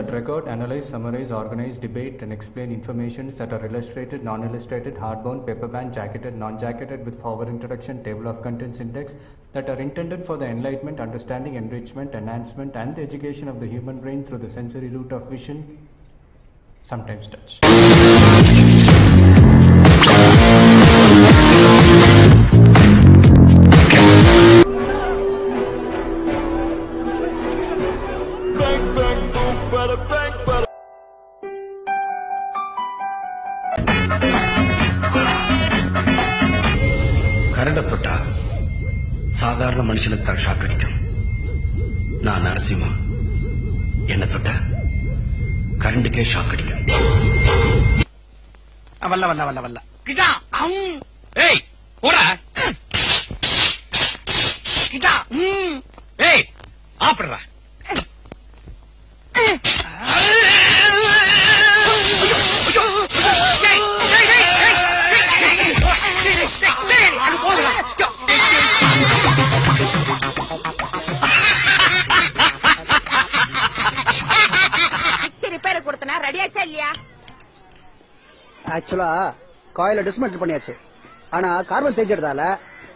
that record, analyze, summarize, organize, debate, and explain informations that are illustrated, non-illustrated, hardbound, paperbound, jacketed, non-jacketed with forward introduction, table of contents index that are intended for the enlightenment, understanding, enrichment, enhancement, and the education of the human brain through the sensory route of vision, sometimes touch. கரண்ட தொட்டா சாதாரண மனுஷனுக்கு தான் shock அடிக்கும். நான் நரசிம்மா. என்ன தொட்டா கரண்டுக்கே shock அடிக்கும். வல்ல வல்ல வல்ல வல்ல. கிட்டா அம். ஏய் போடா. கிட்டா. ஏய் ஆப்பிடுறா. ஆக்சுவலா காயில டிஸ்மெண்டில் பண்ணியாச்சு ஆனா கார்பன் தேய்ச்சதால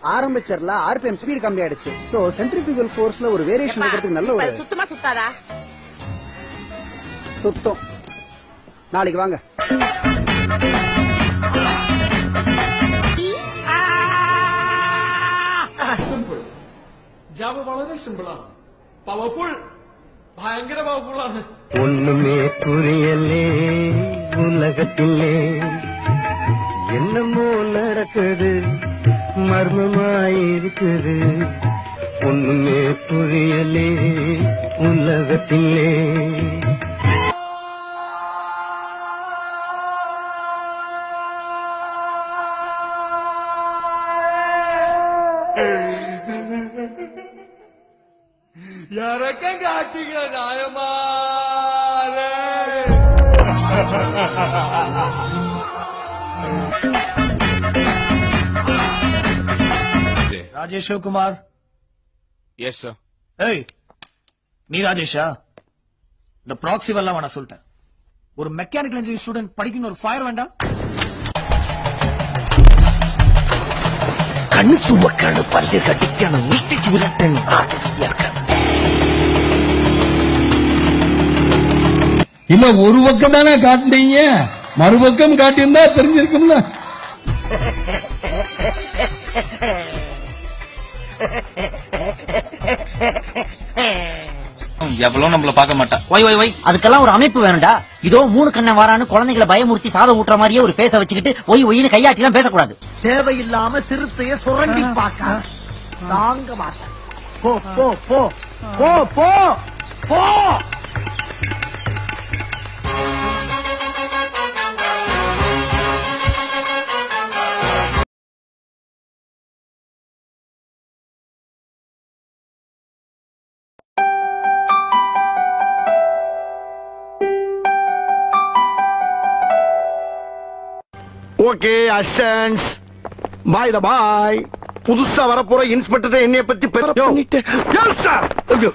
ஆரம்பிச்சர்ல ஆர்பிஎம் ஸ்பீட் கம்மி ஆயிடுச்சு சோ சென்ட்ரிபியூகல் ஃபோர்ஸ்ல ஒரு வேரியேஷன் இருக்கிறதுக்கு நல்ல இப்ப ஒரு அது சுத்தமா சுத்தாதா சுத்தம் நாளைக்கு வாங்க സിമ്പിൾ ജാബ് വളരെ സിമ്പിളാണ് പവർഫുൾ ഭയങ്കര പവർഫുള്ളാണ് ஒண்ணுமே புரியலே உலகத்திலே என்னமோ நடக்குது மர்மமாயிருக்குது ஒண்ணுமே புரியலே உலகத்திலே. இறக்கங்க நாயமா ராஜேஷ் குமார் எஸ் சார் ஏய் நீ ராஜேஷா? இந்த ப்ராக்சி எல்லாம் வேணா சொல்லிட்டேன். ஒரு மெக்கானிக்கல் இன்ஜினியரிங் ஸ்டூடெண்ட் படிக்கணும் ஒரு ஃபயர் வேண்டாம். கண் சுமக்கணும் பல்லு கட்டிக்கணும் வீட்டுக்கு விரட்டணும் இல்ல ஒரு பக்கம் தானே காட்டுனீங்க மறுபக்கம் காட்டியிருந்தா தெரிஞ்சிருக்கும்ல. எவ்வளவு நம்மள பார்க்க மாட்டா. ஒய் ஒய் ஒய் அதுக்கெல்லாம் ஒரு அமைப்பு வேணும்டா. இதோ மூணு கண்ணன் வாரான்னு குழந்தைகளை பயமுறுத்தி சாதம் ஊட்டுற மாதிரியே ஒரு பேச வச்சுக்கிட்டு ஒய் ஒய்னு கையாட்டி எல்லாம் பேசக்கூடாது. தேவையில்லாம சிறுத்தைய சுரண்டி பார்க்க. தாங்க மாட்டேன். போ போ. போ போ. போ. ஓகே அசன்ஸ் பாய் த பாய் புதுசா வரப்போற இன்ஸ்பெக்டர் என்னைய பத்தி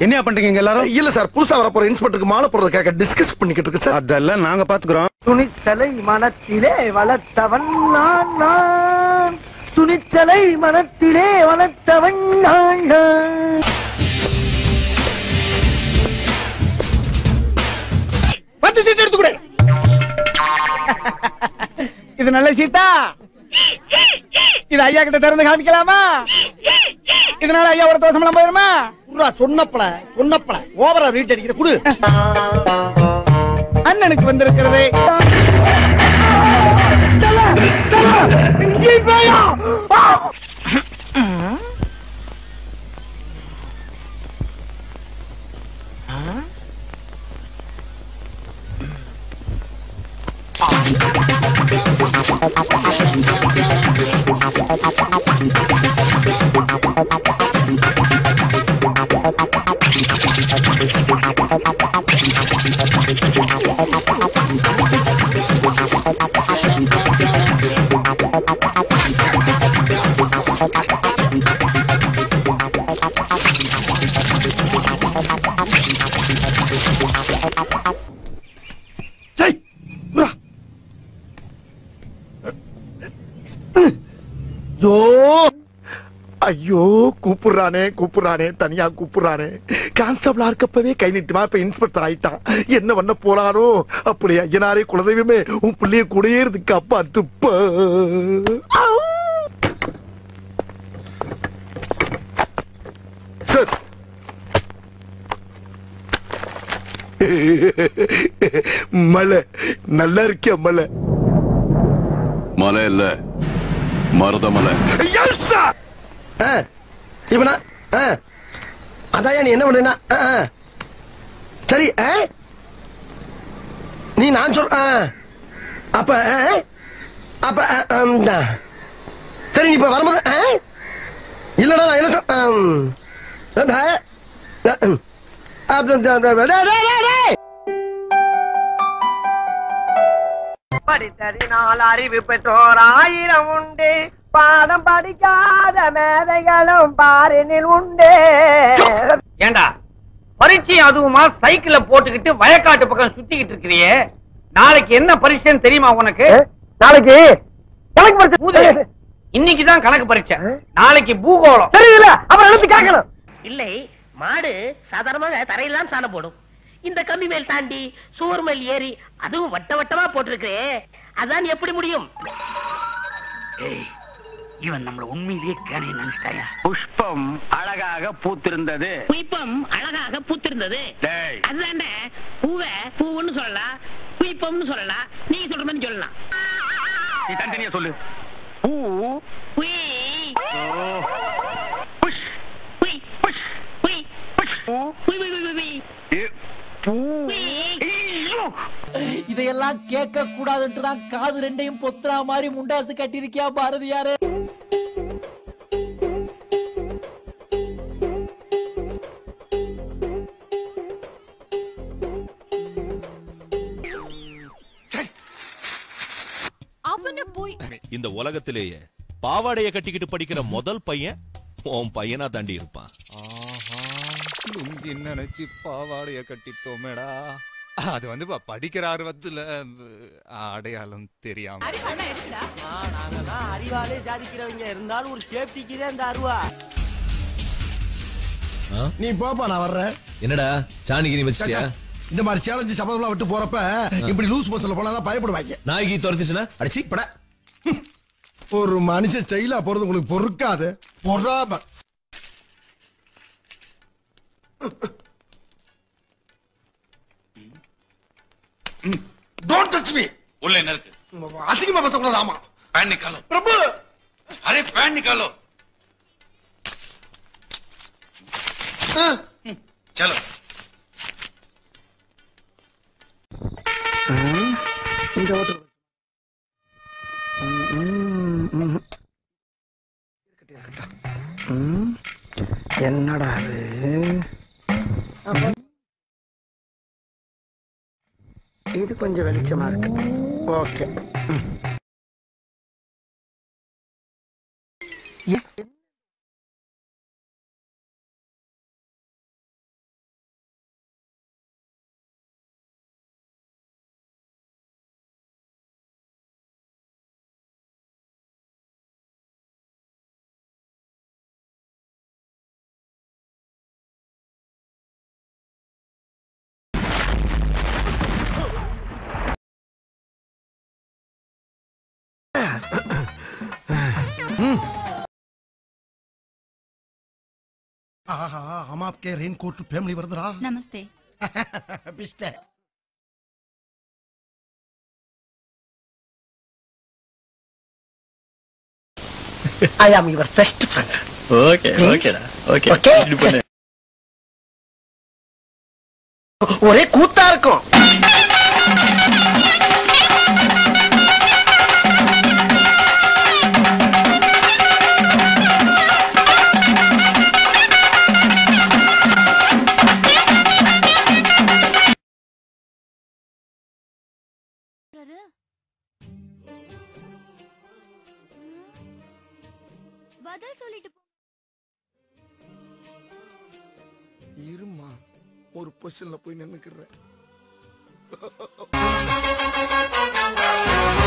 என்ன பண்றீங்க எல்லாரும்? இல்ல சார் புதுசா வரப்போற இன்ஸ்பெக்டருக்கு மாலை போடுறது கேட்க டிஸ்கஸ் பண்ணிக்கிட்டு இருக்கு சார் அதெல்லாம் நாங்க பாத்துக்கிறோம். துணிச்சலை மனத்திலே வளர்த்தவன் நான் நான். துணிச்சலை மனத்திலே வளர்த்தவன் நான் நான். பத்து சீட் எடுத்து கொடு. இது நல்ல சீட்டா இது ஐயா கிட்ட திறந்து காமிக்கலாமா? இதனால ஐயா ஒரு தோசமெல்லாம் போயிருமா சொன்னப்பல சொன்னப்பல. ஓவரா ரீட் அடிக்கிற குடு. அண்ணனுக்கு வந்திருக்கிறது. ஐயோ கூப்பிடுறானே கூப்பிடுறானே தனியா கூப்பிடுறானே. கான்ஸ்டபிளா இருக்கப்பவே கை நீட்டுமா? இப்ப இன்ஸ்பெக்டர் ஆயிட்டான். என்ன பண்ண போறானோ? அப்படி ஐயனாரே குலதெய்வமே உன் பிள்ளைய கூடயே அப்பா துப்ப சார். மலை நல்லா இருக்கியா மலை? மலை இல்ல. மருத மலை. எஸ் சார் இவனா? அதான் நீ என்ன பண்ணா சரி ஆ? நீ நான் சொல் ஆ. அப்ப அப்ப சரி இப்ப வரும்போது ஆ? இல்லடா நான் என்ன சொல்- ஆ, படித்ததினால் அறிவு பெற்றோர் ஆயிரம் உண்டு. பாடம் படிக்காத மேதைகளும் பாரினில் உண்டு. ஏண்டா? பரீட்சை அதுவுமா சைக்கிள போட்டுக்கிட்டு வயக்காட்டு பக்கம் சுத்திக்கிட்டு இருக்கிறியே. நாளைக்கு என்ன பரீட்சைன்னு தெரியுமா உனக்கு? நாளைக்கு? கணக்கு பூதே, இன்னைக்குதான் கணக்கு பரீட்சை. நாளைக்கு பூகோளம். தெரியல அப்புறம் எழுத்து கேட்கணும். இல்லை மாடு சாதாரணமாக தரையில தான் சாணம் போடும். இந்த கம்பி மேல் தாண்டி சுவர் மேல் ஏறி அதுவும் வட்ட வட்டமா போட்டிருக்கே அதான் எப்படி முடியும்? இவன் நம்மள உண்மையிலேயே கேனைய நினைச்சிட்டாயா? புஷ்பம் அழகாக பூத்திருந்தது. குயிப்பம் அழகாக பூத்திருந்தது. டேய். அதுதாண்ட பூவை பூவுன்னு சொல்லலாம் குயிப்பம்னு சொல்லலாம் நீங்க சொல்ற மாதிரி சொல்லலாம். நீ தனித்தனியா சொல்லு. பூ. புஷ். குயி புஷ். குயி புஷ். பூ. குயி குயி குயி ஏ, பூ. இதையெல்லாம் கேட்க கூடாதுன்ட்டு தான் காது ரெண்டையும் பொத்துறா மாதிரி முண்டாசு கட்டிருக்கியா பாரதியாரு. இந்த உலகத்திலேயே பாவாடைய கட்டிக்கிட்டு படிக்கிற முதல் பையன் உன் பையனா தாண்டி இருப்பான். ஆஹா லுங்கி நினைச்சு பாவாடைய கட்டிட்டோமேடா. அது வந்து படிக்கிற ஆர்வத்துல அடையாளம் தெரியாம. நாங்கெல்லாம் அறிவாலே சாதிக்கிறவங்க இருந்தாலும் ஒரு சேஃப்டிக்கு தான் இந்த அருவா. நீ போப்பா நான் வர்றேன். என்னடா சாணிக்கு நீ வச்சிட்டியா? இந்த மாதிரி சேலஞ்சு சபதம்லாம் விட்டு போறப்ப இப்படி லூஸ் பஸ்ல போனா பயப்படுவாங்க. நாய்க்கு துரத்துச்சுன்னா அடிச்சு பட. ஒரு மனுஷ ஸ்டைலா போறது உங்களுக்கு பொறுக்காத. பொறாம. டோன்ட் டச் மீ உள்ள என்ன இருக்கு? அசிங்கமா பேசக்கூடாது ஆமா. பேன் நிக்காலோ பிரபு! அரே பேன் நிக்காலோ चलो இந்த ஓட்டு என்னடா அது? இது கொஞ்சம் வெளிச்சமா இருக்கு. ஓகே. हम आपके रेन कोट फैमिली வருதுடா நமஸ்தே பிஸ்டே I am your best friend okay ஓகேடா ஓகே ஓகே ஒரே கூத்தா இருக்கும் டாக்டரு பதில் சொல்லிட்டு இருமா ஒரு பொசிஷன்ல போய் நின்னுக்கிறேன்